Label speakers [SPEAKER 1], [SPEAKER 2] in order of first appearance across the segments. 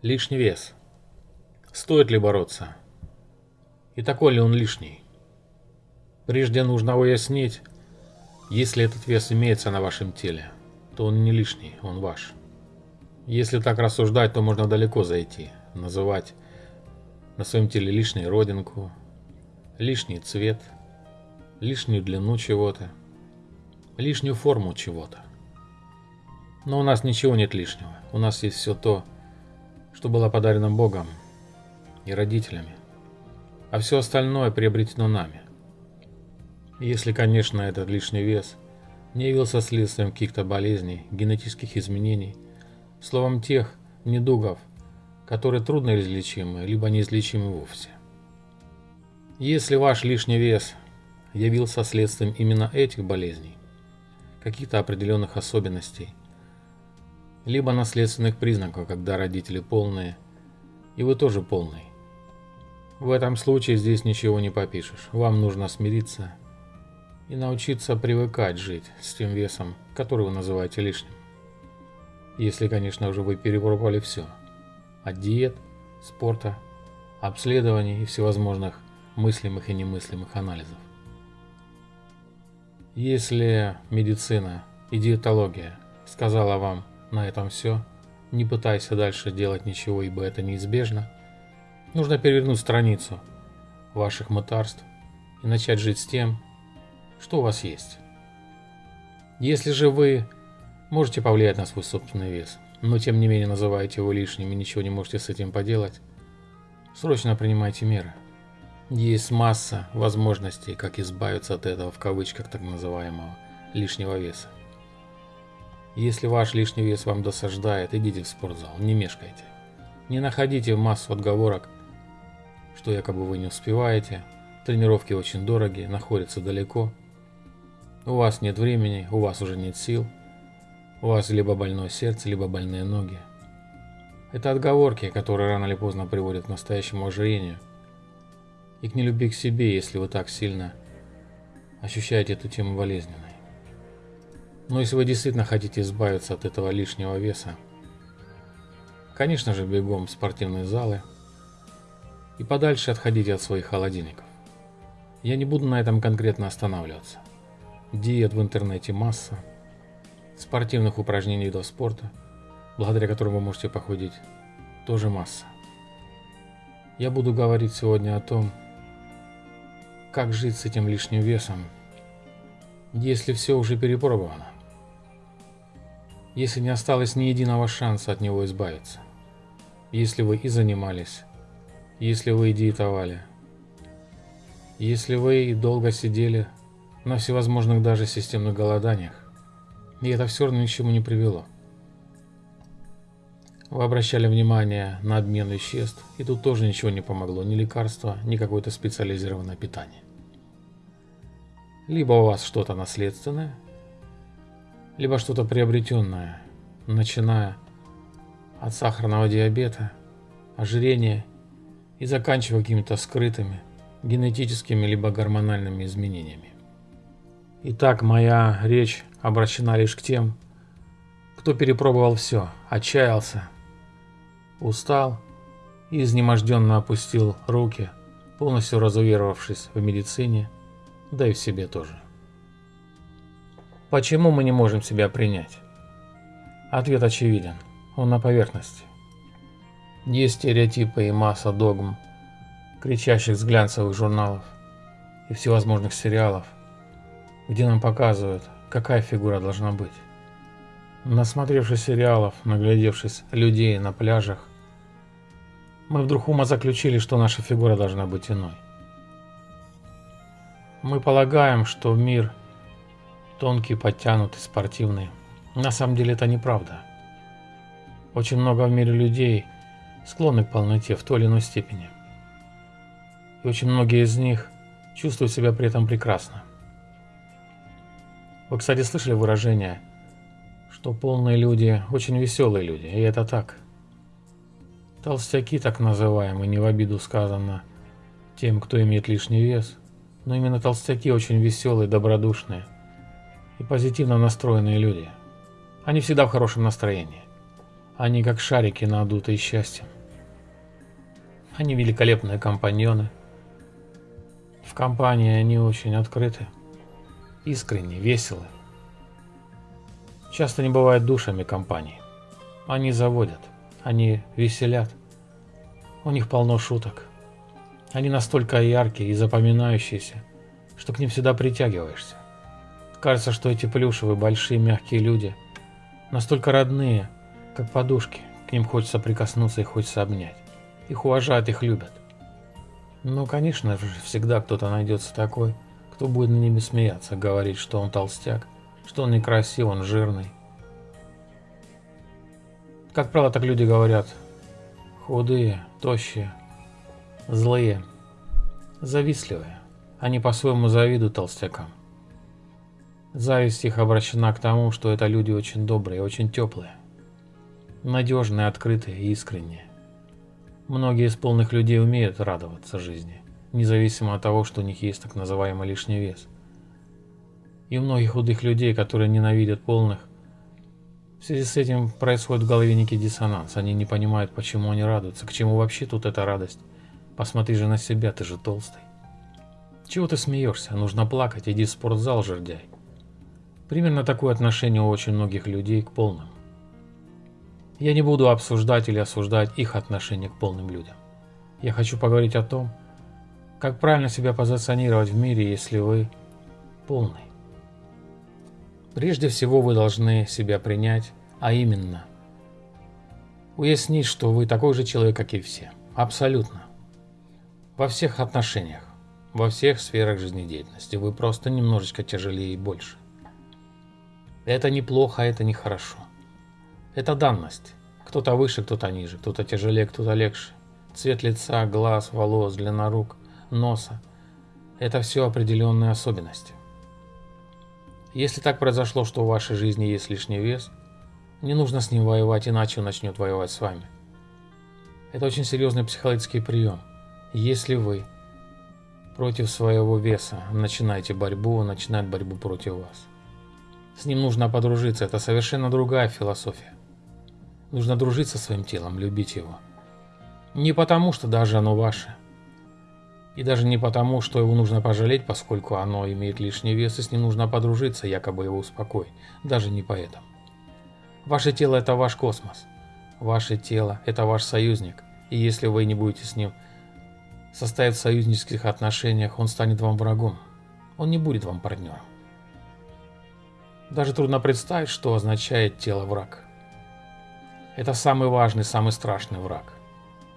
[SPEAKER 1] Лишний вес. Стоит ли бороться? И такой ли он лишний? Прежде нужно уяснить, если этот вес имеется на вашем теле, то он не лишний, он ваш. Если так рассуждать, то можно далеко зайти, называть на своем теле лишнюю родинку, лишний цвет, лишнюю длину чего-то, лишнюю форму чего-то. Но у нас ничего нет лишнего. У нас есть все то, что было подарено Богом и родителями, а все остальное приобретено нами. Если, конечно, этот лишний вес не явился следствием каких-то болезней, генетических изменений, словом тех недугов, которые трудно излечимы, либо неизлечимы вовсе. Если ваш лишний вес явился следствием именно этих болезней, каких-то определенных особенностей, либо наследственных признаков, когда родители полные, и вы тоже полный. В этом случае здесь ничего не попишешь. Вам нужно смириться и научиться привыкать жить с тем весом, который вы называете лишним. Если, конечно, уже вы перепробовали все. От диет, спорта, обследований и всевозможных мыслимых и немыслимых анализов. Если медицина и диетология сказала вам на этом все, не пытайся дальше делать ничего, ибо это неизбежно, нужно перевернуть страницу ваших мытарств и начать жить с тем, что у вас есть. Если же вы можете повлиять на свой собственный вес, но тем не менее называете его лишним и ничего не можете с этим поделать, срочно принимайте меры. Есть масса возможностей, как избавиться от этого в кавычках так называемого лишнего веса. Если ваш лишний вес вам досаждает, идите в спортзал, не мешкайте. Не находите массу отговорок, что якобы вы не успеваете, тренировки очень дорогие, находятся далеко, у вас нет времени, у вас уже нет сил, у вас либо больное сердце, либо больные ноги. Это отговорки, которые рано или поздно приводят к настоящему ожирению – и к нелюбви к себе, если вы так сильно ощущаете эту тему болезненной. Но если вы действительно хотите избавиться от этого лишнего веса, конечно же бегом в спортивные залы и подальше отходите от своих холодильников. Я не буду на этом конкретно останавливаться. Диет в интернете масса, спортивных упражнений видов спорта, благодаря которым вы можете похудеть, тоже масса. Я буду говорить сегодня о том, как жить с этим лишним весом, если все уже перепробовано? Если не осталось ни единого шанса от него избавиться? Если вы и занимались, если вы и диетовали, если вы и долго сидели на всевозможных даже системных голоданиях, и это все равно ни к чему не привело. Вы обращали внимание на обмен веществ, и тут тоже ничего не помогло, ни лекарства, ни какое-то специализированное питание. Либо у вас что-то наследственное, либо что-то приобретенное, начиная от сахарного диабета, ожирения и заканчивая какими-то скрытыми генетическими либо гормональными изменениями. Итак, моя речь обращена лишь к тем, кто перепробовал все, отчаялся, устал и изнеможденно опустил руки, полностью разуверовавшись в медицине, да и в себе тоже. Почему мы не можем себя принять? Ответ очевиден, он на поверхности. Есть стереотипы и масса догм, кричащих с глянцевых журналов и всевозможных сериалов, где нам показывают, какая фигура должна быть. Насмотревшись сериалов, наглядевшись людей на пляжах, мы вдруг ума заключили, что наша фигура должна быть иной. Мы полагаем, что мир тонкий, подтянутый, спортивный. На самом деле это неправда. Очень много в мире людей склонны к полноте в той или иной степени. И очень многие из них чувствуют себя при этом прекрасно. Вы, кстати, слышали выражение, что полные люди очень веселые люди, и это так – Толстяки, так называемые, не в обиду сказано тем, кто имеет лишний вес, но именно толстяки очень веселые, добродушные и позитивно настроенные люди. Они всегда в хорошем настроении. Они как шарики, надутые счастьем. Они великолепные компаньоны. В компании они очень открыты, искренне, веселы. Часто не бывает душами компании. Они заводят, они веселят. У них полно шуток. Они настолько яркие и запоминающиеся, что к ним всегда притягиваешься. Кажется, что эти плюшевые, большие, мягкие люди настолько родные, как подушки. К ним хочется прикоснуться и хочется обнять. Их уважают, их любят. Ну, конечно же, всегда кто-то найдется такой, кто будет на ними смеяться, говорить, что он толстяк, что он некрасив, он жирный. Как правило, так люди говорят. Худые, тощие, злые, завистливые. Они по-своему завидуют толстякам. Зависть их обращена к тому, что это люди очень добрые, очень теплые, надежные, открытые и искренние. Многие из полных людей умеют радоваться жизни, независимо от того, что у них есть так называемый лишний вес. И у многих худых людей, которые ненавидят полных, в связи с этим происходит в голове некий диссонанс. Они не понимают, почему они радуются, к чему вообще тут эта радость. Посмотри же на себя, ты же толстый. Чего ты смеешься? Нужно плакать, иди в спортзал, жердяй. Примерно такое отношение у очень многих людей к полным. Я не буду обсуждать или осуждать их отношение к полным людям. Я хочу поговорить о том, как правильно себя позиционировать в мире, если вы полный. Прежде всего вы должны себя принять, а именно уяснить, что вы такой же человек, как и все. Абсолютно. Во всех отношениях, во всех сферах жизнедеятельности вы просто немножечко тяжелее и больше. Это неплохо, это нехорошо. Это данность. Кто-то выше, кто-то ниже, кто-то тяжелее, кто-то легче. Цвет лица, глаз, волос, длина рук, носа – это все определенные особенности. Если так произошло, что в вашей жизни есть лишний вес, не нужно с ним воевать, иначе он начнет воевать с вами. Это очень серьезный психологический прием. Если вы против своего веса начинаете борьбу, он начинает борьбу против вас. С ним нужно подружиться, это совершенно другая философия. Нужно дружить со своим телом, любить его. Не потому, что даже оно ваше. И даже не потому, что его нужно пожалеть, поскольку оно имеет лишний вес, и с ним нужно подружиться, якобы его успокоить. Даже не поэтому. Ваше тело – это ваш космос. Ваше тело – это ваш союзник. И если вы не будете с ним состоять в союзнических отношениях, он станет вам врагом. Он не будет вам партнером. Даже трудно представить, что означает тело враг. Это самый важный, самый страшный враг.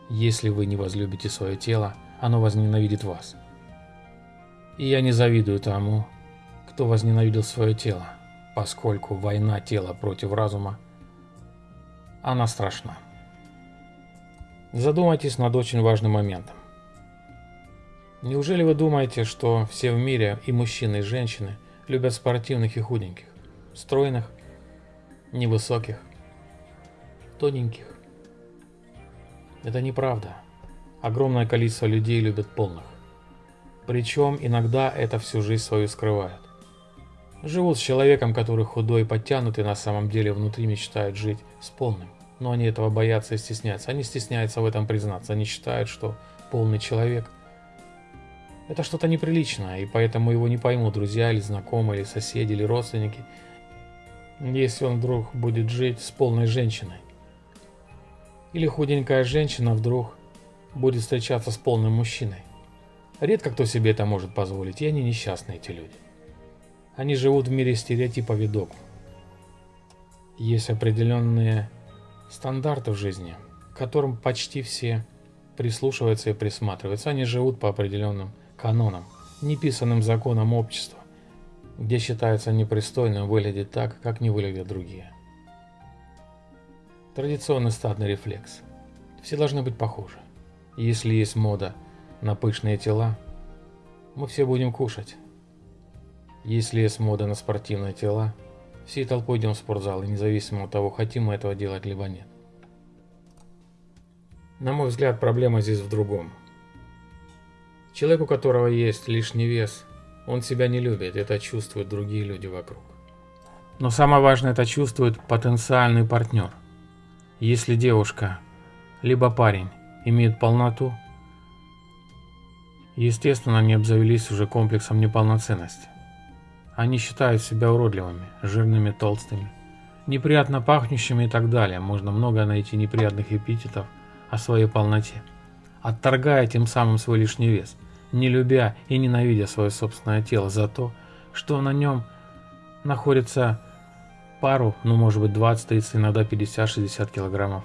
[SPEAKER 1] Если вы не возлюбите свое тело, оно возненавидит вас. И я не завидую тому, кто возненавидел свое тело, поскольку война тела против разума, она страшна. Задумайтесь над очень важным моментом. Неужели вы думаете, что все в мире, и мужчины, и женщины, любят спортивных и худеньких, стройных, невысоких, тоненьких. Это неправда. Огромное количество людей любят полных. Причем иногда это всю жизнь свою скрывают. Живут с человеком, который худой подтянутый, на самом деле внутри мечтают жить с полным. Но они этого боятся и стесняются. Они стесняются в этом признаться. Они считают, что полный человек – это что-то неприличное, и поэтому его не поймут друзья или знакомые, или соседи, или родственники, если он вдруг будет жить с полной женщиной. Или худенькая женщина вдруг будет встречаться с полным мужчиной. Редко кто себе это может позволить, и они несчастные, эти люди. Они живут в мире стереотипов и догм. Есть определенные стандарты в жизни, к которым почти все прислушиваются и присматриваются. Они живут по определенным канонам, неписанным законам общества, где считается непристойным выглядеть так, как не выглядят другие. Традиционный стадный рефлекс. Все должны быть похожи. Если есть мода на пышные тела, мы все будем кушать. Если есть мода на спортивные тела, всей толпой идем в спортзал, и независимо от того, хотим мы этого делать либо нет. На мой взгляд, проблема здесь в другом. Человек, у которого есть лишний вес, он себя не любит, это чувствуют другие люди вокруг. Но самое важное, это чувствует потенциальный партнер. Если девушка, либо парень имеют полноту, естественно, они обзавелись уже комплексом неполноценности. Они считают себя уродливыми, жирными, толстыми, неприятно пахнущими и так далее. Можно много найти неприятных эпитетов о своей полноте, отторгая тем самым свой лишний вес, не любя и ненавидя свое собственное тело за то, что на нем находится пару, ну может быть 20, 30, иногда 50-60 килограммов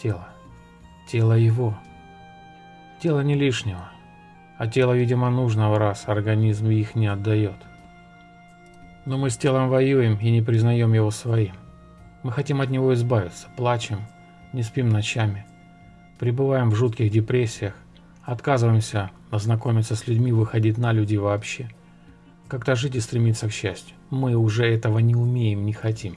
[SPEAKER 1] тела. Тело его. Тело не лишнего, а тело, видимо, нужного раз организм их не отдает. Но мы с телом воюем и не признаем его своим. Мы хотим от него избавиться, плачем, не спим ночами, пребываем в жутких депрессиях, отказываемся ознакомиться с людьми, выходить на люди вообще. Как-то жить и стремиться к счастью. Мы уже этого не умеем, не хотим.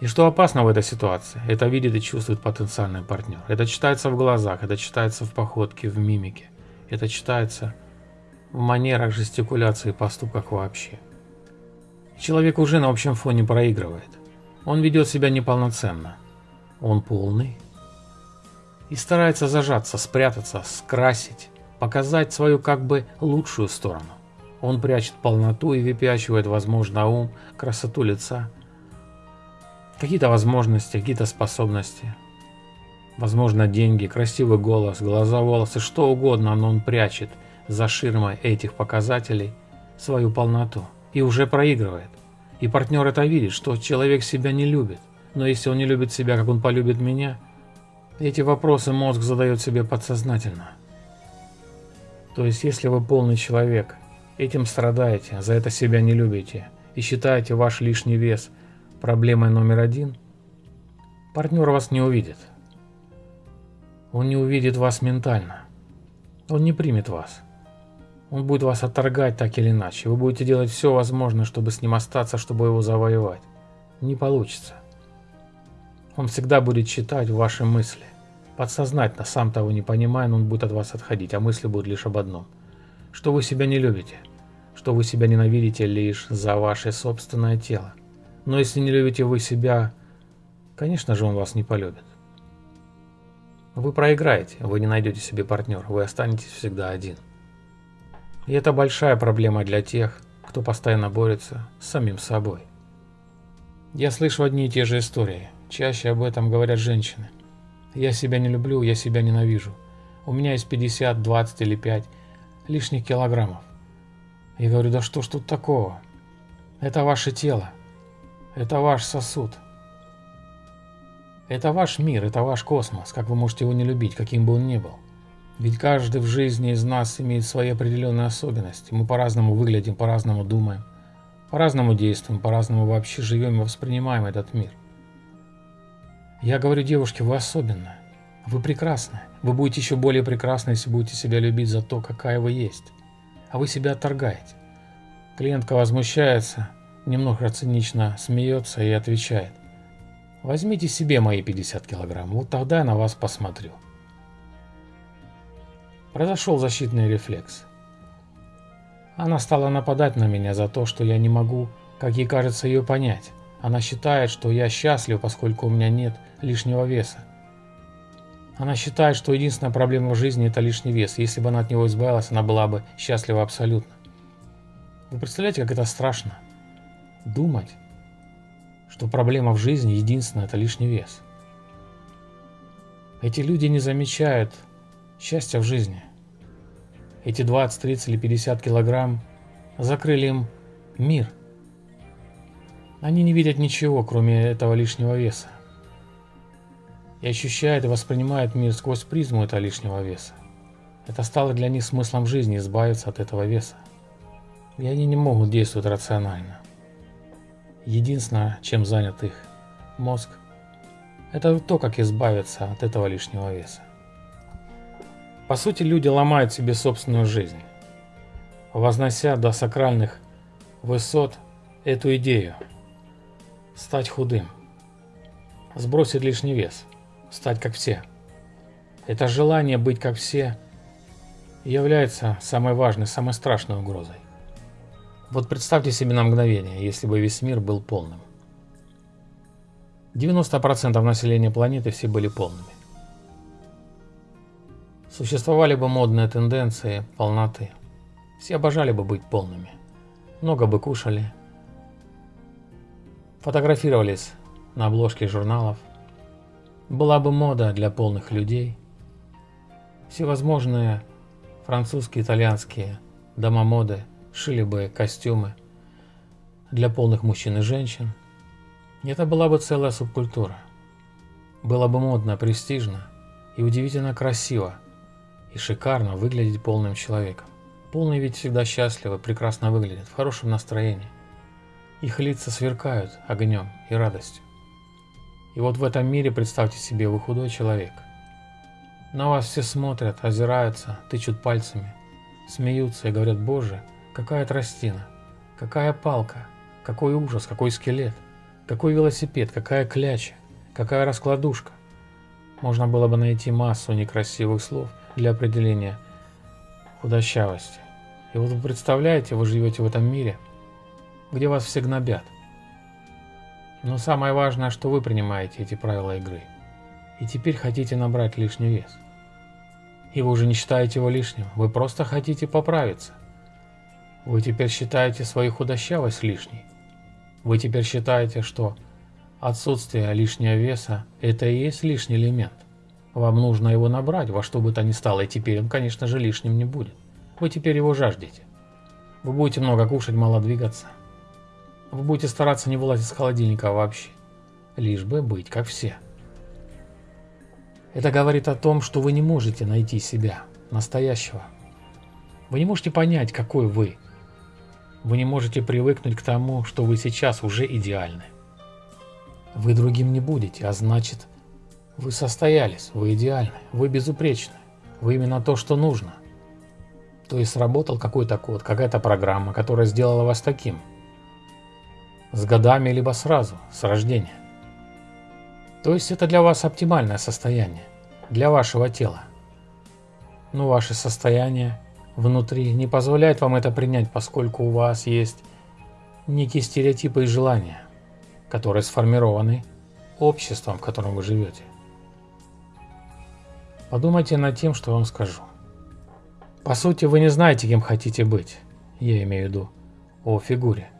[SPEAKER 1] И что опасно в этой ситуации? Это видит и чувствует потенциальный партнер. Это читается в глазах, это читается в походке, в мимике. Это читается в манерах, жестикуляции и поступках вообще. Человек уже на общем фоне проигрывает. Он ведет себя неполноценно. Он полный. И старается зажаться, спрятаться, скрасить, показать свою как бы лучшую сторону. Он прячет полноту и выпячивает, возможно, ум, красоту лица, какие-то возможности, какие-то способности. Возможно, деньги, красивый голос, глаза, волосы, что угодно, но он прячет за ширмой этих показателей свою полноту и уже проигрывает. И партнер это видит, что человек себя не любит. Но если он не любит себя, как он полюбит меня, эти вопросы мозг задает себе подсознательно. То есть, если вы полный человек, этим страдаете, за это себя не любите и считаете ваш лишний вес проблемой номер один, партнер вас не увидит. Он не увидит вас ментально. Он не примет вас. Он будет вас отторгать так или иначе. Вы будете делать все возможное, чтобы с ним остаться, чтобы его завоевать. Не получится. Он всегда будет читать ваши мысли. Подсознательно, сам того не понимая, он будет от вас отходить, а мысли будут лишь об одном. Что вы себя не любите. Что вы себя ненавидите лишь за ваше собственное тело. Но если не любите вы себя, конечно же он вас не полюбит. Вы проиграете, вы не найдете себе партнера, вы останетесь всегда один. И это большая проблема для тех, кто постоянно борется с самим собой. Я слышу одни и те же истории. Чаще об этом говорят женщины. Я себя не люблю, я себя ненавижу. У меня есть 50, 20 или 5 лишних килограммов. Я говорю, да что ж тут такого? Это ваше тело. Это ваш сосуд. Это ваш мир, это ваш космос. Как вы можете его не любить, каким бы он ни был? Ведь каждый в жизни из нас имеет свои определенные особенности. Мы по-разному выглядим, по-разному думаем, по-разному действуем, по-разному вообще живем и воспринимаем этот мир. Я говорю девушке, вы особенная, вы прекрасны. Вы будете еще более прекрасны, если будете себя любить за то, какая вы есть. А вы себя отторгаете. Клиентка возмущается, немного цинично смеется и отвечает. Возьмите себе мои 50 килограмм, вот тогда я на вас посмотрю. Произошел защитный рефлекс. Она стала нападать на меня за то, что я не могу, как ей кажется, ее понять. Она считает, что я счастлив, поскольку у меня нет лишнего веса. Она считает, что единственная проблема в жизни – это лишний вес. Если бы она от него избавилась, она была бы счастлива абсолютно. Вы представляете, как это страшно? Думать, что проблема в жизни единственная – это лишний вес. Эти люди не замечают счастья в жизни. Эти 20, 30 или 50 килограмм закрыли им мир. Они не видят ничего, кроме этого лишнего веса. И ощущают и воспринимают мир сквозь призму этого лишнего веса. Это стало для них смыслом жизни избавиться от этого веса. И они не могут действовать рационально. Единственное, чем занят их мозг, это то, как избавиться от этого лишнего веса. По сути, люди ломают себе собственную жизнь, вознося до сакральных высот эту идею – стать худым, сбросить лишний вес, стать как все. Это желание быть как все является самой важной, самой страшной угрозой. Вот представьте себе на мгновение, если бы весь мир был полным. 90% населения планеты все были полными. Существовали бы модные тенденции полноты. Все обожали бы быть полными. Много бы кушали. Фотографировались на обложке журналов. Была бы мода для полных людей. Всевозможные французские, итальянские дома моды шили бы костюмы для полных мужчин и женщин. Это была бы целая субкультура. Было бы модно, престижно и удивительно красиво и шикарно выглядеть полным человеком. Полные ведь всегда счастливы, прекрасно выглядят, в хорошем настроении. Их лица сверкают огнем и радостью. И вот в этом мире, представьте себе, вы худой человек. На вас все смотрят, озираются, тычут пальцами, смеются и говорят, боже, какая тростина, какая палка, какой ужас, какой скелет, какой велосипед, какая кляча, какая раскладушка. Можно было бы найти массу некрасивых слов для определения худощавости. И вот вы представляете, вы живете в этом мире, где вас все гнобят. Но самое важное, что вы принимаете эти правила игры. И теперь хотите набрать лишний вес. И вы уже не считаете его лишним, вы просто хотите поправиться. Вы теперь считаете свою худощавость лишней. Вы теперь считаете, что отсутствие лишнего веса – это и есть лишний элемент. Вам нужно его набрать во что бы то ни стало, и теперь он, конечно же, лишним не будет. Вы теперь его жаждете. Вы будете много кушать, мало двигаться. Вы будете стараться не вылазить с холодильника вообще. Лишь бы быть как все. Это говорит о том, что вы не можете найти себя, настоящего. Вы не можете понять, какой вы. Вы не можете привыкнуть к тому, что вы сейчас уже идеальны. Вы другим не будете, а значит, вы состоялись, вы идеальны, вы безупречны, вы именно то, что нужно. То есть сработал какой-то код, какая-то программа, которая сделала вас таким. С годами, либо сразу, с рождения. То есть это для вас оптимальное состояние, для вашего тела. Но ваше состояние внутри не позволяет вам это принять, поскольку у вас есть некие стереотипы и желания, которые сформированы обществом, в котором вы живете. Подумайте над тем, что я вам скажу. По сути, вы не знаете, кем хотите быть. Я имею в виду о фигуре.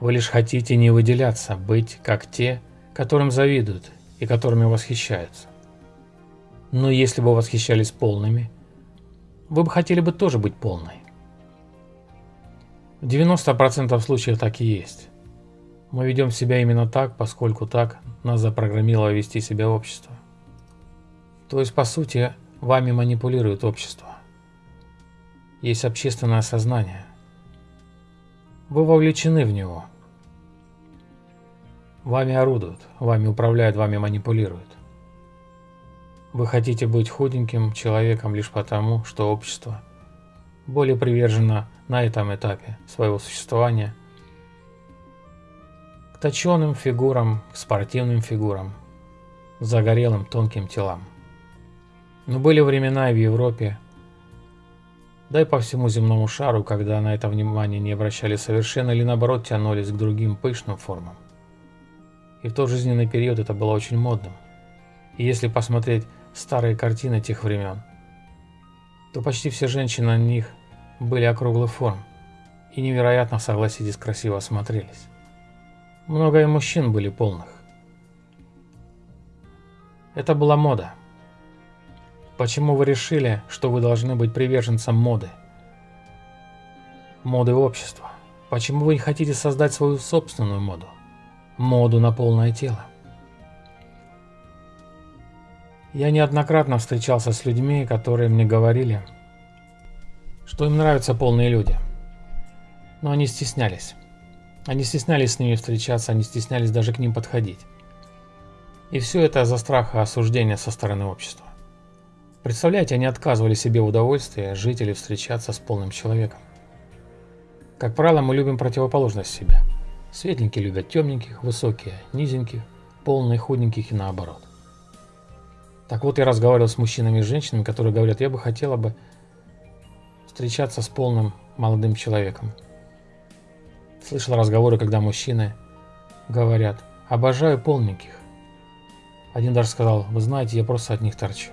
[SPEAKER 1] Вы лишь хотите не выделяться, быть как те, которым завидуют и которыми восхищаются. Но если бы восхищались полными, вы бы хотели бы тоже быть полной. В 90% случаев так и есть. Мы ведем себя именно так, поскольку так нас запрограммировало вести себя общество. То есть, по сути, вами манипулирует общество. Есть общественное сознание. Вы вовлечены в него. Вами орудуют, вами управляют, вами манипулируют. Вы хотите быть худеньким человеком лишь потому, что общество более привержено на этом этапе своего существования к точенным фигурам, к спортивным фигурам, загорелым тонким телам. Но были времена и в Европе, да и по всему земному шару, когда на это внимание не обращали совершенно или наоборот тянулись к другим пышным формам. И в тот жизненный период это было очень модным. И если посмотреть старые картины тех времен, то почти все женщины на них были округлых форм и невероятно, согласитесь, красиво смотрелись. Много и мужчин были полных. Это была мода. Почему вы решили, что вы должны быть приверженцем моды? Моды общества. Почему вы не хотите создать свою собственную моду? Моду на полное тело. Я неоднократно встречался с людьми, которые мне говорили, что им нравятся полные люди. Но они стеснялись. Они стеснялись с ними встречаться, они стеснялись даже к ним подходить. И все это за страха осуждения со стороны общества. Представляете, они отказывали себе в удовольствии жить или встречаться с полным человеком. Как правило, мы любим противоположность себя. Светленькие любят темненьких, высокие – низеньких, полные – худеньких и наоборот. Так вот, я разговаривал с мужчинами и женщинами, которые говорят, я бы хотела бы встречаться с полным молодым человеком. Слышал разговоры, когда мужчины говорят, обожаю полненьких, Один даже сказал, вы знаете, я просто от них торчу.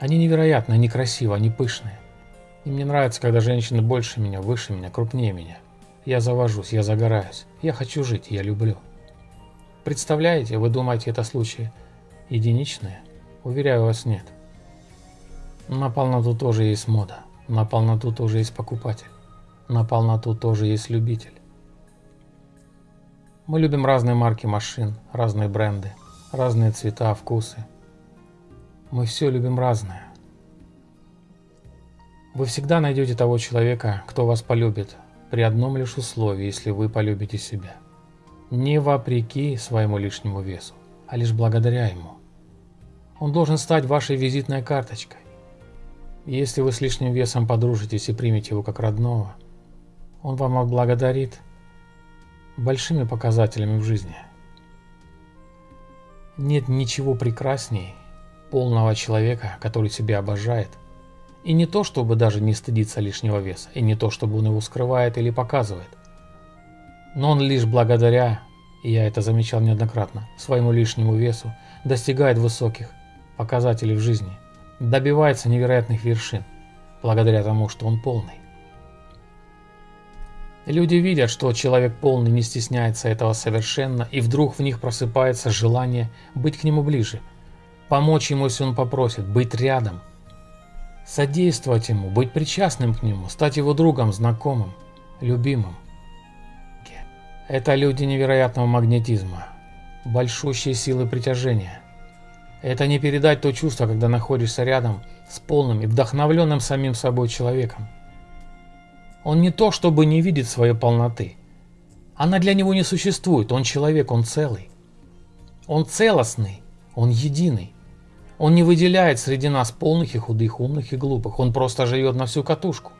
[SPEAKER 1] Они невероятные, они красивые, они пышные. И мне нравится, когда женщины больше меня, выше меня, крупнее меня. Я завожусь, я загораюсь. Я хочу жить, я люблю. Представляете, вы думаете, это случаи единичные? Уверяю вас, нет. На полноту тоже есть мода. На полноту тоже есть покупатель. На полноту тоже есть любитель. Мы любим разные марки машин, разные бренды, разные цвета, вкусы. Мы все любим разное. Вы всегда найдете того человека, кто вас полюбит, при одном лишь условии, если вы полюбите себя. Не вопреки своему лишнему весу, а лишь благодаря ему. Он должен стать вашей визитной карточкой. Если вы с лишним весом подружитесь и примете его как родного, он вам отблагодарит большими показателями в жизни. Нет ничего прекрасней полного человека, который себя обожает – и не то, чтобы даже не стыдиться лишнего веса, и не то, чтобы он его скрывает или показывает. Но он лишь благодаря, и я это замечал неоднократно, своему лишнему весу достигает высоких показателей в жизни, добивается невероятных вершин, благодаря тому, что он полный. Люди видят, что человек полный не стесняется этого совершенно, и вдруг в них просыпается желание быть к нему ближе, помочь ему, если он попросит, быть рядом – содействовать ему, быть причастным к нему, стать его другом, знакомым, любимым. Это люди невероятного магнетизма, большущие силы притяжения. Это не передать то чувство, когда находишься рядом с полным и вдохновленным самим собой человеком. Он не то, чтобы не видит своей полноты. Она для него не существует, он человек, он целый. Он целостный, он единый. Он не выделяет среди нас полных и худых, умных и глупых. Он просто живет на всю катушку.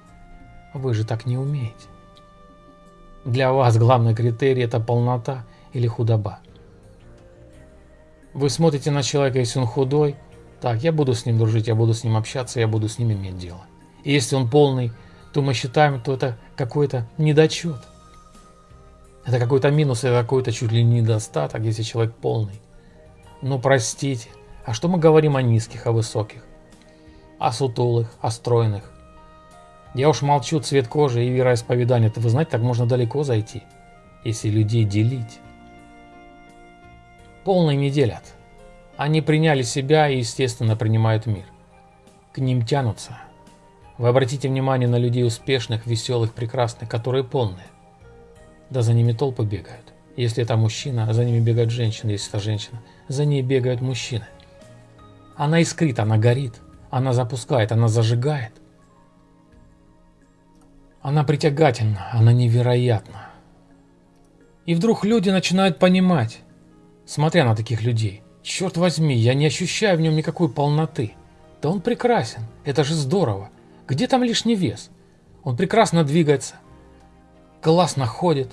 [SPEAKER 1] Вы же так не умеете. Для вас главный критерий – это полнота или худоба. Вы смотрите на человека, если он худой, так, я буду с ним дружить, я буду с ним общаться, я буду с ним иметь дело. И если он полный, то мы считаем, что это какой-то недочет. Это какой-то минус, это какой-то чуть ли не недостаток, если человек полный. Но простите, а что мы говорим о низких, о высоких? О сутулых, о стройных? Я уж молчу цвет кожи и вероисповедание. Это вы знаете, так можно далеко зайти, если людей делить. Полные не делят. Они приняли себя и, естественно, принимают мир. К ним тянутся. Вы обратите внимание на людей успешных, веселых, прекрасных, которые полные. Да за ними толпы бегают. Если это мужчина, за ними бегают женщины. Если это женщина, за ней бегают мужчины. Она искрит, она горит, она запускает, она зажигает. Она притягательна, она невероятна. И вдруг люди начинают понимать, смотря на таких людей, черт возьми, я не ощущаю в нем никакой полноты. Да он прекрасен, это же здорово. Где там лишний вес? Он прекрасно двигается, классно ходит,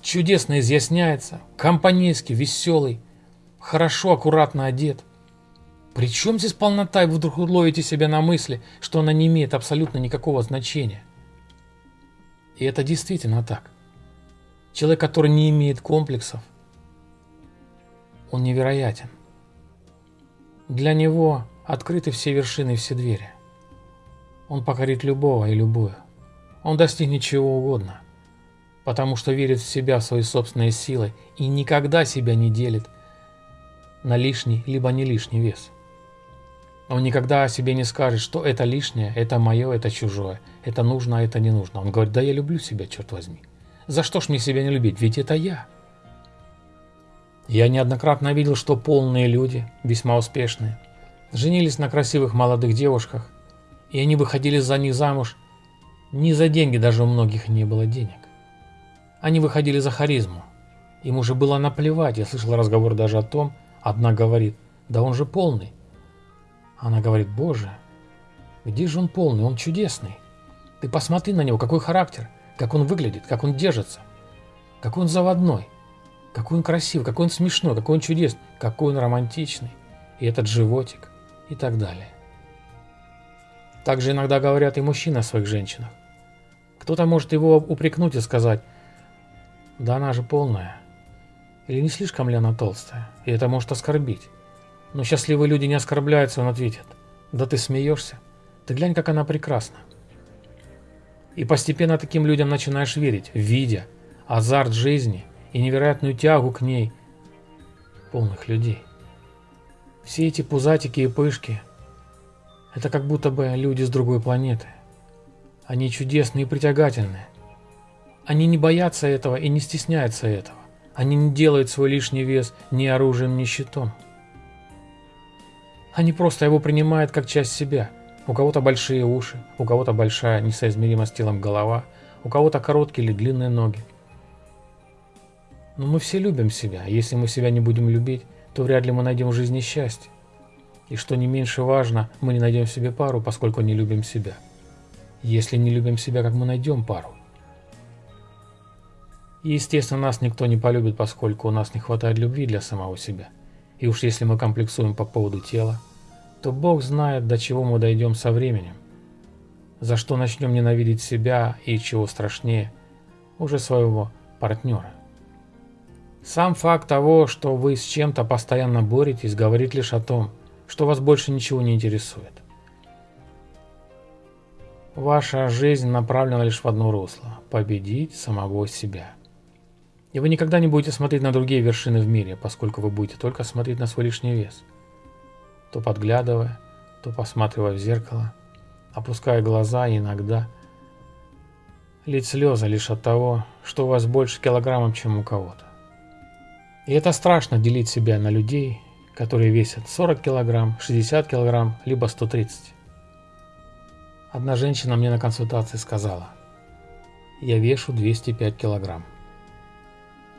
[SPEAKER 1] чудесно изъясняется, компанейский, веселый, хорошо, аккуратно одет. При чем здесь полнота, и вы вдруг ловите себя на мысли, что она не имеет абсолютно никакого значения? И это действительно так. Человек, который не имеет комплексов, он невероятен. Для него открыты все вершины и все двери. Он покорит любого и любую. Он достигнет чего угодно, потому что верит в себя, в свои собственные силы и никогда себя не делит на лишний либо не лишний вес. Он никогда о себе не скажет, что это лишнее, это мое, это чужое, это нужно, а это не нужно. Он говорит, да я люблю себя, черт возьми. За что ж мне себя не любить, ведь это я. Я неоднократно видел, что полные люди, весьма успешные, женились на красивых молодых девушках, и они выходили за них замуж не за деньги, даже у многих не было денег. Они выходили за харизму. Им уже было наплевать, я слышал разговор даже о том, одна говорит, да он же полный. Она говорит, боже, где же он полный, он чудесный. Ты посмотри на него, какой характер, как он выглядит, как он держится, какой он заводной, какой он красивый, какой он смешной, какой он чудесный, какой он романтичный, и этот животик, и так далее. Также иногда говорят и мужчины о своих женщинах. Кто-то может его упрекнуть и сказать, да она же полная. Или не слишком ли она толстая? И это может оскорбить. Но счастливые люди не оскорбляются, он ответит. Да ты смеешься? Ты глянь, как она прекрасна. И постепенно таким людям начинаешь верить, видя азарт жизни и невероятную тягу к ней полных людей. Все эти пузатики и пышки – это как будто бы люди с другой планеты. Они чудесные и притягательные. Они не боятся этого и не стесняются этого. Они не делают свой лишний вес ни оружием, ни щитом. Они просто его принимают как часть себя. У кого-то большие уши, у кого-то большая, несоизмеримо с телом голова, у кого-то короткие или длинные ноги. Но мы все любим себя, а если мы себя не будем любить, то вряд ли мы найдем в жизни счастье. И что не меньше важно, мы не найдем себе пару, поскольку не любим себя. Если не любим себя, как мы найдем пару? И естественно, нас никто не полюбит, поскольку у нас не хватает любви для самого себя. И уж если мы комплексуем по поводу тела, то Бог знает, до чего мы дойдем со временем. За что начнем ненавидеть себя и, чего страшнее, уже своего партнера. Сам факт того, что вы с чем-то постоянно боретесь, говорит лишь о том, что вас больше ничего не интересует. Ваша жизнь направлена лишь в одно русло – победить самого себя. И вы никогда не будете смотреть на другие вершины в мире, поскольку вы будете только смотреть на свой лишний вес. То подглядывая, то посматривая в зеркало, опуская глаза и иногда лить слезы лишь от того, что у вас больше килограммов, чем у кого-то. И это страшно делить себя на людей, которые весят 40 килограмм, 60 килограмм, либо 130. Одна женщина мне на консультации сказала, я вешу 205 килограмм.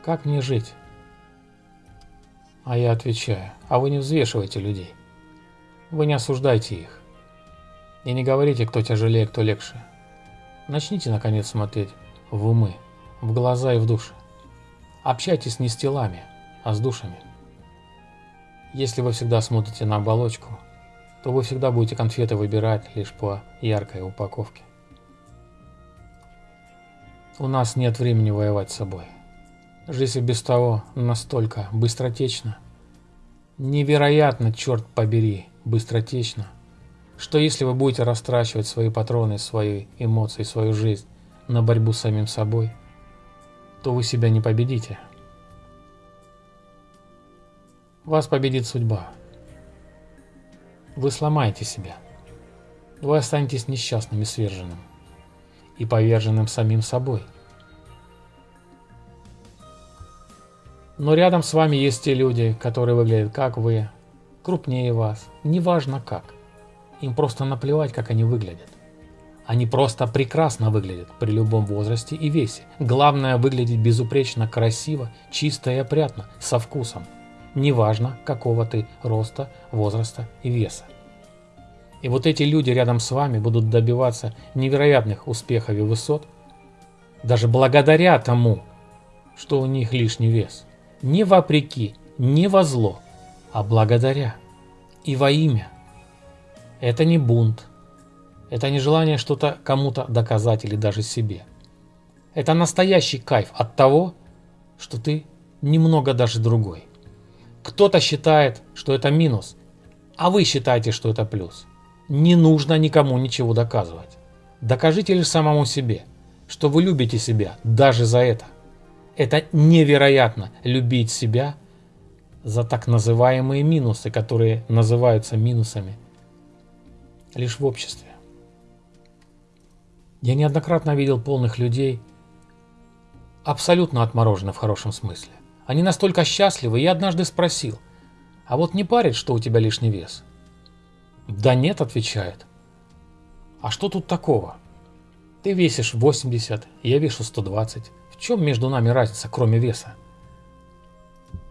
[SPEAKER 1] Как мне жить? А я отвечаю, а вы не взвешивайте людей. Вы не осуждайте их. И не говорите, кто тяжелее, кто легче. Начните, наконец, смотреть в умы, в глаза и в души. Общайтесь не с телами, а с душами. Если вы всегда смотрите на оболочку, то вы всегда будете конфеты выбирать лишь по яркой упаковке. У нас нет времени воевать с собой. Жизнь без того настолько быстротечна, невероятно, черт побери, быстротечно, что если вы будете растрачивать свои патроны, свои эмоции, свою жизнь на борьбу с самим собой, то вы себя не победите. Вас победит судьба. Вы сломаете себя. Вы останетесь несчастным и сверженным. И поверженным самим собой – Но рядом с вами есть те люди, которые выглядят как вы, крупнее вас, неважно как. Им просто наплевать, как они выглядят. Они просто прекрасно выглядят при любом возрасте и весе. Главное выглядеть безупречно красиво, чисто и опрятно, со вкусом. Неважно, какого ты роста, возраста и веса. И вот эти люди рядом с вами будут добиваться невероятных успехов и высот, даже благодаря тому, что у них лишний вес не вопреки, не во зло, а благодаря и во имя. Это не бунт, это не желание что-то кому-то доказать или даже себе. Это настоящий кайф от того, что ты немного даже другой. Кто-то считает, что это минус, а вы считаете, что это плюс. Не нужно никому ничего доказывать. Докажите лишь самому себе, что вы любите себя даже за это. Это невероятно любить себя за так называемые минусы, которые называются минусами лишь в обществе. Я неоднократно видел полных людей, абсолютно отмороженных в хорошем смысле. Они настолько счастливы, я однажды спросил, а вот не парит, что у тебя лишний вес? Да нет, отвечает. А что тут такого? Ты весишь 80, я вешу 120. В чем между нами разница, кроме веса?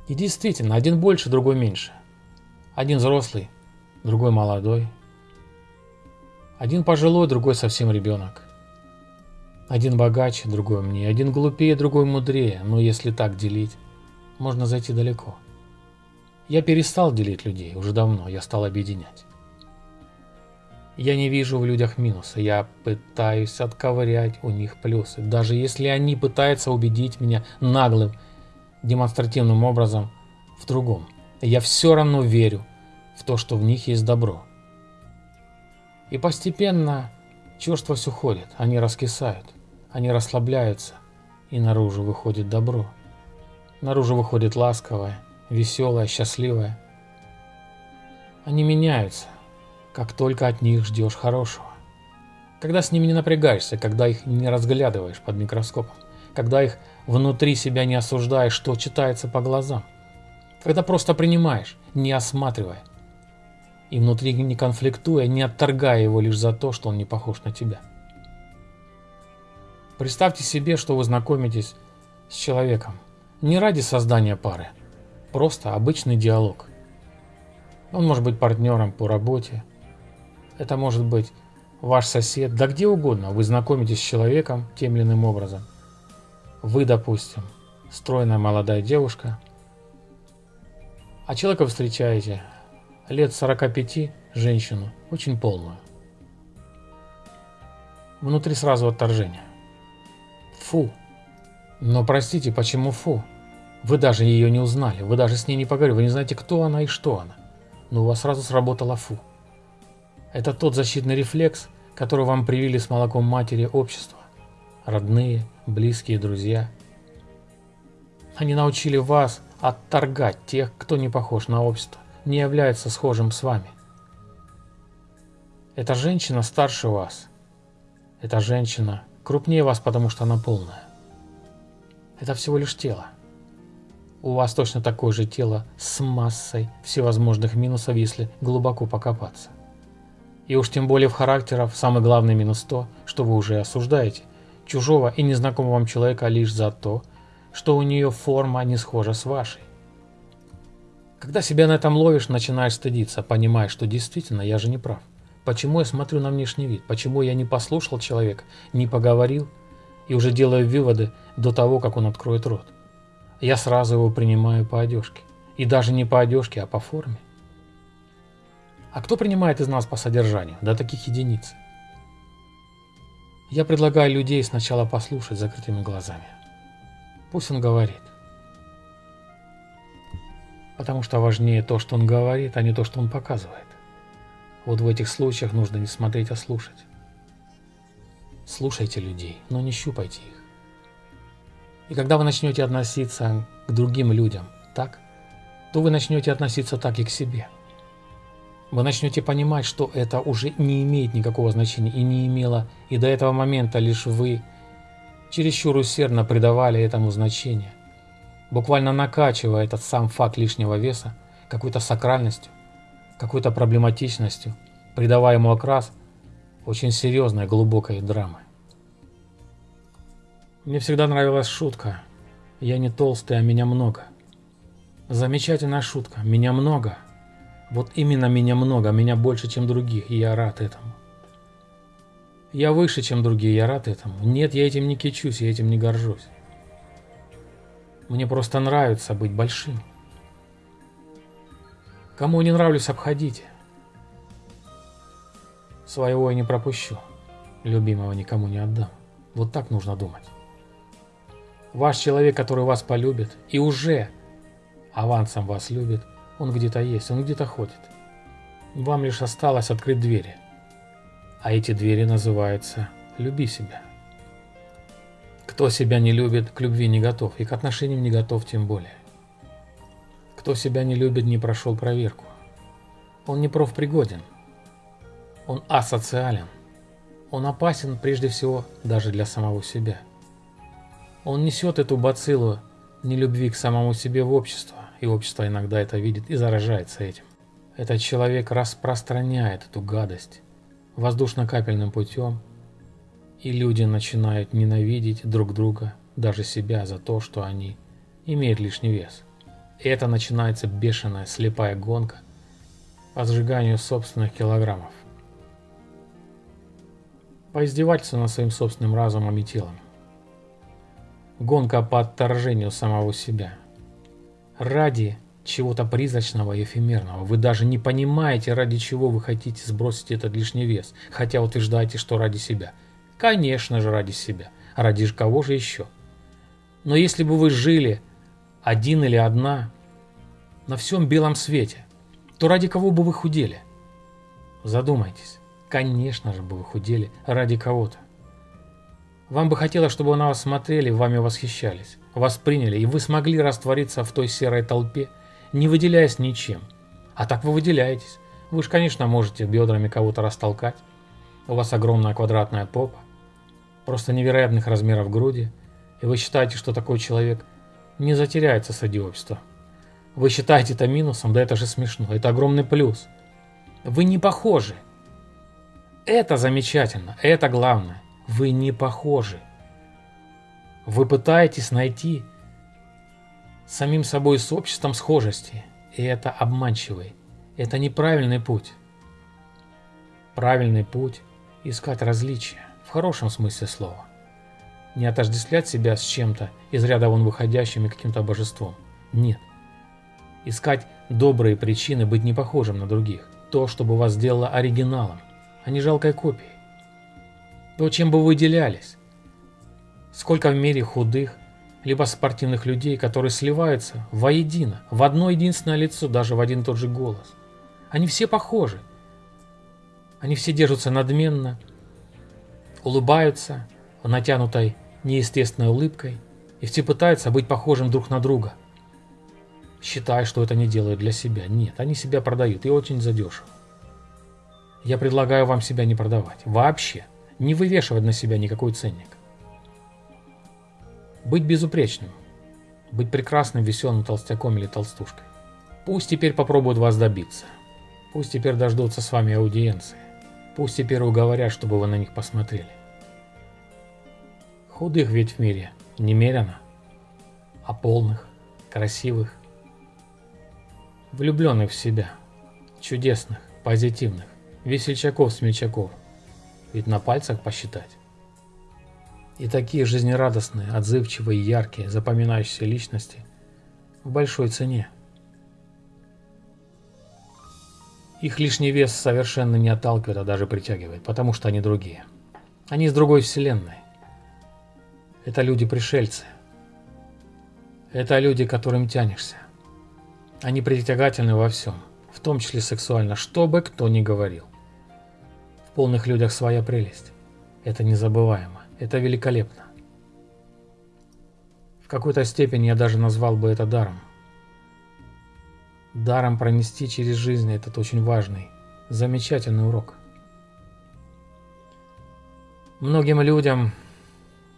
[SPEAKER 1] И действительно, один больше, другой меньше. Один взрослый, другой молодой. Один пожилой, другой совсем ребенок. Один богаче, другой мне. Один глупее, другой мудрее. Но если так делить, можно зайти далеко. Я перестал делить людей уже давно, я стал объединять. Я не вижу в людях минуса, я пытаюсь отковырять у них плюсы. Даже если они пытаются убедить меня наглым демонстративным образом в другом. Я все равно верю в то, что в них есть добро. И постепенно черствость уходит, они раскисают, они расслабляются, и наружу выходит добро. Наружу выходит ласковое, веселое, счастливое. Они меняются, как только от них ждешь хорошего. Когда с ними не напрягаешься, когда их не разглядываешь под микроскопом, когда их внутри себя не осуждаешь, что читается по глазам, когда просто принимаешь, не осматривая, и внутри не конфликтуя, не отторгая его лишь за то, что он не похож на тебя. Представьте себе, что вы знакомитесь с человеком не ради создания пары, просто обычный диалог. Он может быть партнером по работе, это может быть ваш сосед, да где угодно, вы знакомитесь с человеком тем или иным образом. Вы, допустим, стройная молодая девушка, а человека встречаете лет 45, женщину, очень полную. Внутри сразу отторжение. Фу. Но простите, почему фу? Вы даже ее не узнали, вы даже с ней не поговорили, вы не знаете, кто она и что она. Но у вас сразу сработало фу. Это тот защитный рефлекс, который вам привили с молоком матери общества. Родные, близкие, друзья. Они научили вас отторгать тех, кто не похож на общество, не является схожим с вами. Эта женщина старше вас. Эта женщина крупнее вас, потому что она полная. Это всего лишь тело. У вас точно такое же тело с массой всевозможных минусов, если глубоко покопаться. И уж тем более в характерах самый главный минус то, что вы уже осуждаете чужого и незнакомого вам человека лишь за то, что у нее форма не схожа с вашей. Когда себя на этом ловишь, начинаешь стыдиться, понимая, что действительно я же не прав. Почему я смотрю на внешний вид? Почему я не послушал человека, не поговорил и уже делаю выводы до того, как он откроет рот? Я сразу его принимаю по одежке. И даже не по одежке, а по форме. А кто принимает из нас по содержанию? До таких единиц. Я предлагаю людей сначала послушать закрытыми глазами. Пусть он говорит. Потому что важнее то, что он говорит, а не то, что он показывает. Вот в этих случаях нужно не смотреть, а слушать. Слушайте людей, но не щупайте их. И когда вы начнете относиться к другим людям так, то вы начнете относиться так и к себе – вы начнете понимать, что это уже не имеет никакого значения и не имело, и до этого момента лишь вы чересчур усердно придавали этому значение, буквально накачивая этот сам факт лишнего веса какой-то сакральностью, какой-то проблематичностью, придавая ему окрас очень серьезной глубокой драмы. Мне всегда нравилась шутка «Я не толстый, а меня много». Замечательная шутка «Меня много», вот именно меня много, меня больше, чем других, и я рад этому. Я выше, чем другие, я рад этому. Нет, я этим не кичусь, я этим не горжусь. Мне просто нравится быть большим. Кому не нравлюсь, обходите. Своего я не пропущу, любимого никому не отдам. Вот так нужно думать. Ваш человек, который вас полюбит и уже авансом вас любит – он где-то есть, он где-то ходит. Вам лишь осталось открыть двери. А эти двери называются «люби себя». Кто себя не любит, к любви не готов, и к отношениям не готов тем более. Кто себя не любит, не прошел проверку. Он не профпригоден. Он асоциален. Он опасен прежде всего даже для самого себя. Он несет эту бациллу нелюбви к самому себе в общество и общество иногда это видит и заражается этим. Этот человек распространяет эту гадость воздушно-капельным путем, и люди начинают ненавидеть друг друга, даже себя за то, что они имеют лишний вес. И это начинается бешеная слепая гонка по сжиганию собственных килограммов. По издевательству над своим собственным разумом и телом. Гонка по отторжению самого себя – ради чего-то призрачного и эфемерного. Вы даже не понимаете, ради чего вы хотите сбросить этот лишний вес, хотя утверждаете, что ради себя. Конечно же, ради себя. Ради кого же еще? Но если бы вы жили один или одна на всем белом свете, то ради кого бы вы худели? Задумайтесь. Конечно же бы вы худели ради кого-то. Вам бы хотелось, чтобы на вас смотрели, вами восхищались, вас приняли, и вы смогли раствориться в той серой толпе, не выделяясь ничем. А так вы выделяетесь. Вы же, конечно, можете бедрами кого-то растолкать. У вас огромная квадратная попа, просто невероятных размеров груди, и вы считаете, что такой человек не затеряется среди общества. Вы считаете это минусом, да это же смешно, это огромный плюс. Вы не похожи. Это замечательно, это главное. Вы не похожи. Вы пытаетесь найти самим собой с обществом схожести, и это обманчивый. Это неправильный путь. Правильный путь – искать различия, в хорошем смысле слова. Не отождествлять себя с чем-то из ряда вон выходящим и каким-то божеством. Нет. Искать добрые причины быть не похожим на других. То, чтобы вас сделало оригиналом, а не жалкой копией. То, чем бы вы выделялись. Сколько в мире худых, либо спортивных людей, которые сливаются воедино, в одно единственное лицо, даже в один тот же голос. Они все похожи. Они все держатся надменно, улыбаются натянутой неестественной улыбкой, и все пытаются быть похожим друг на друга. Считая, что это не делают для себя. Нет, они себя продают и очень задешево. Я предлагаю вам себя не продавать. Вообще. Не вывешивать на себя никакой ценник. Быть безупречным. Быть прекрасным, веселым толстяком или толстушкой. Пусть теперь попробуют вас добиться. Пусть теперь дождутся с вами аудиенции. Пусть теперь уговорят, чтобы вы на них посмотрели. Худых ведь в мире немерено, а полных, красивых, влюбленных в себя, чудесных, позитивных, весельчаков-смельчаков, ведь на пальцах посчитать. И такие жизнерадостные, отзывчивые, яркие, запоминающиеся личности в большой цене. Их лишний вес совершенно не отталкивает, а даже притягивает, потому что они другие. Они из другой вселенной. Это люди-пришельцы. Это люди, к которым тянешься. Они притягательны во всем, в том числе сексуально, что бы кто ни говорил. Полных людях своя прелесть. Это незабываемо, это великолепно. В какой-то степени я даже назвал бы это даром. Даром пронести через жизнь этот очень важный, замечательный урок. Многим людям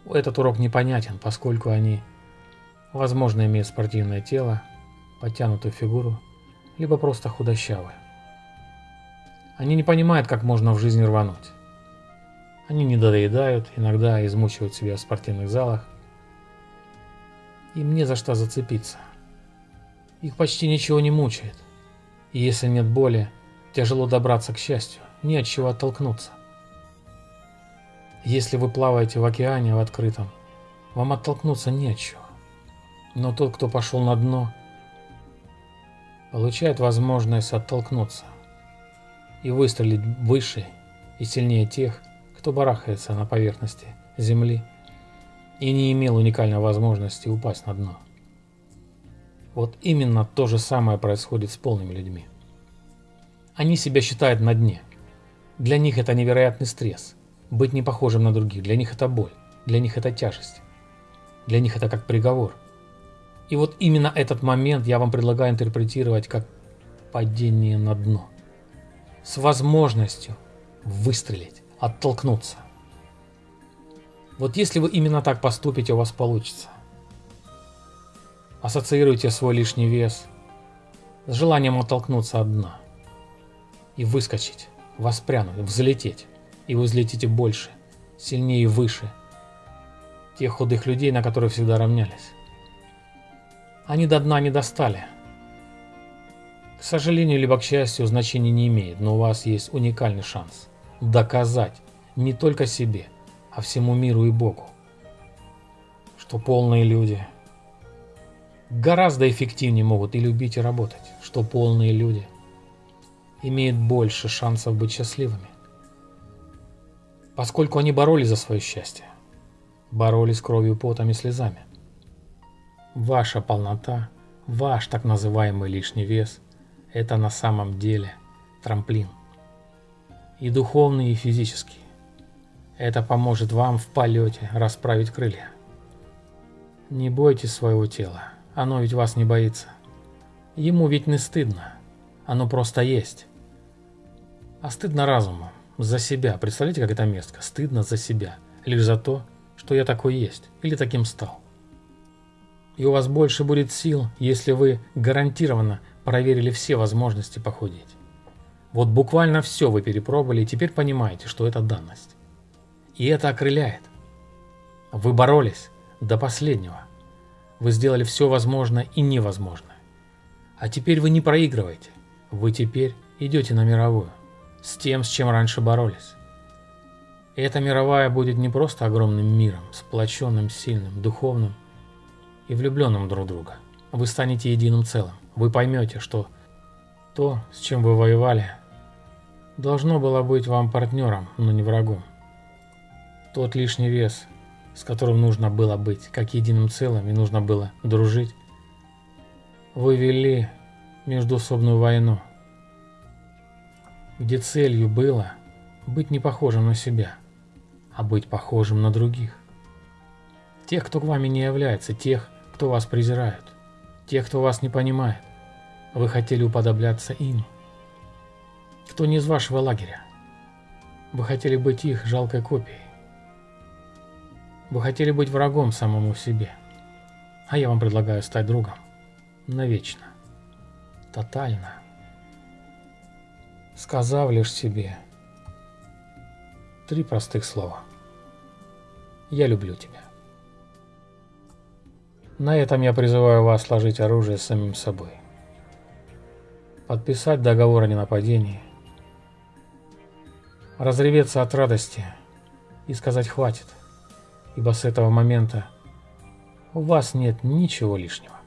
[SPEAKER 1] этот урок непонятен, поскольку они, возможно, имеют спортивное тело, подтянутую фигуру, либо просто худощавые. Они не понимают, как можно в жизни рвануть. Они не доедают, иногда измучивают себя в спортивных залах. Им не за что зацепиться. Их почти ничего не мучает. И если нет боли, тяжело добраться к счастью, не от чего оттолкнуться. Если вы плаваете в океане в открытом, вам оттолкнуться не от чего. Но тот, кто пошел на дно, получает возможность оттолкнуться и выстрелить выше и сильнее тех, кто барахается на поверхности Земли и не имел уникальной возможности упасть на дно. Вот именно то же самое происходит с полными людьми. Они себя считают на дне. Для них это невероятный стресс – быть не похожим на других, для них это боль, для них это тяжесть. Для них это как приговор. И вот именно этот момент я вам предлагаю интерпретировать как падение на дно. С возможностью выстрелить, оттолкнуться. Вот если вы именно так поступите, у вас получится. Ассоциируйте свой лишний вес с желанием оттолкнуться от дна и выскочить, воспрянуть, взлететь и вы взлетите больше, сильнее и выше тех худых людей, на которых всегда равнялись. Они до дна не достали. К сожалению, либо к счастью, значения не имеет, но у вас есть уникальный шанс доказать не только себе, а всему миру и Богу, что полные люди гораздо эффективнее могут и любить, и работать, что полные люди имеют больше шансов быть счастливыми поскольку они боролись за свое счастье. Боролись кровью, потом и слезами. Ваша полнота, ваш так называемый лишний вес – это на самом деле трамплин. И духовный, и физический. Это поможет вам в полете расправить крылья. Не бойтесь своего тела, оно ведь вас не боится. Ему ведь не стыдно, оно просто есть. А стыдно разуму, за себя. Представляете, как это мерзко? Стыдно за себя, лишь за то, что я такой есть или таким стал. И у вас больше будет сил, если вы гарантированно проверили все возможности похудеть. Вот буквально все вы перепробовали и теперь понимаете, что это данность. И это окрыляет. Вы боролись до последнего. Вы сделали все возможное и невозможное. А теперь вы не проигрываете. Вы теперь идете на мировую. С тем, с чем раньше боролись. И эта мировая будет не просто огромным миром, сплоченным, сильным, духовным и влюбленным друг в друга. Вы станете единым целым. Вы поймете, что то, с чем вы воевали, должно было быть вам партнером, но не врагом. Тот лишний вес, с которым нужно было быть как единым целым и нужно было дружить, вы вели междуусобную войну, где целью было быть не похожим на себя, а быть похожим на других. Тех, кто к вами не является, тех, кто вас презирают, тех, кто вас не понимает. Вы хотели уподобляться им. Кто не из вашего лагеря. Вы хотели быть их жалкой копией. Вы хотели быть врагом самому себе. А я вам предлагаю стать другом. Навечно. Тотально. Сказав лишь себе три простых слова. Я люблю тебя. На этом я призываю вас сложить оружие с самим собой. Подписать договор о ненападении. Разреветься от радости и сказать «хватит», ибо с этого момента у вас нет ничего лишнего.